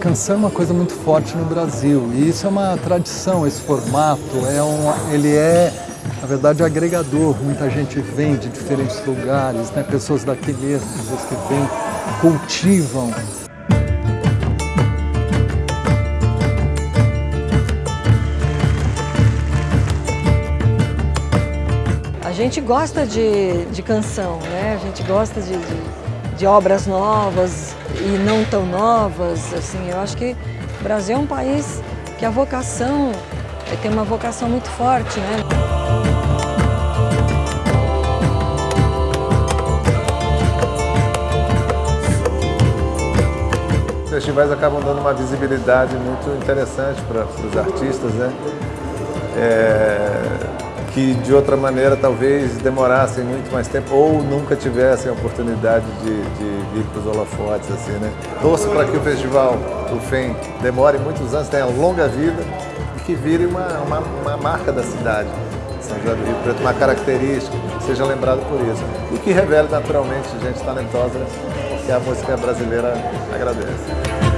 Canção é uma coisa muito forte no Brasil e isso é uma tradição, esse formato, é um, ele é, na verdade, agregador. Muita gente vem de diferentes lugares, né? pessoas daqui mesmo, pessoas que vêm, cultivam. A gente gosta de, de canção, né? a gente gosta de, de, de obras novas, e não tão novas, assim, eu acho que o Brasil é um país que a vocação, tem uma vocação muito forte, né? Os festivais acabam dando uma visibilidade muito interessante para os artistas, né? É que de outra maneira talvez demorassem muito mais tempo ou nunca tivessem a oportunidade de, de vir para os holofotes. Assim, né? Torço para que o festival, o FEM, demore muitos anos, tenha longa vida e que vire uma, uma, uma marca da cidade. São José do Rio Preto, uma característica, seja lembrado por isso. E que revele naturalmente gente talentosa que a música brasileira agradece.